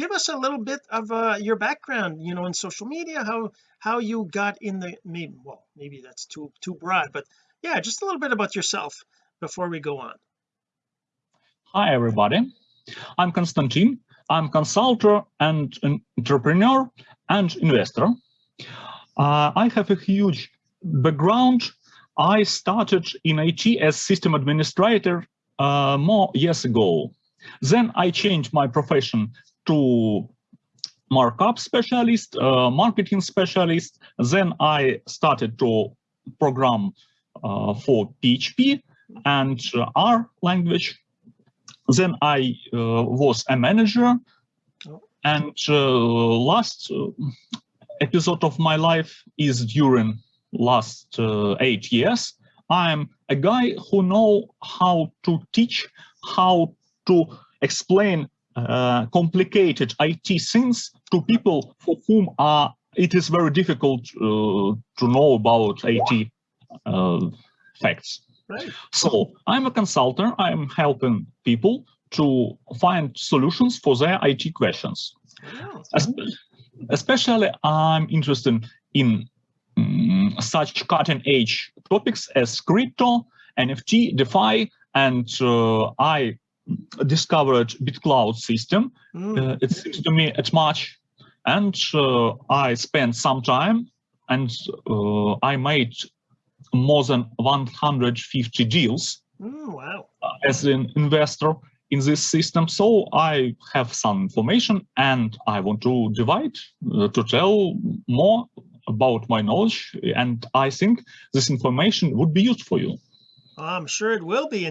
give us a little bit of uh, your background you know in social media how how you got in the maybe well maybe that's too too broad but yeah just a little bit about yourself before we go on Hi, everybody. I'm Konstantin. I'm consultant and an entrepreneur and investor. Uh, I have a huge background. I started in IT as system administrator uh, more years ago. Then I changed my profession to markup specialist, uh, marketing specialist. Then I started to program uh, for PHP and uh, R language then I uh, was a manager, and uh, last episode of my life is during last eight years. I'm a guy who know how to teach, how to explain uh, complicated IT things to people for whom are it is very difficult uh, to know about IT facts. right So I'm a consultant. I'm helping people to find solutions for their IT questions. Especially, I'm interested in mm, such cutting-edge topics as crypto, NFT, DeFi, and uh, I discovered BitClout system. mm, Uh, it seems to me at much, and uh, I spent some time, and uh, I made more than 150 deals mm, wow as an investor in this system. So I have some information and I want to divide uh, to tell more about my knowledge. And I think this information would be used for you. I'm sure it will be and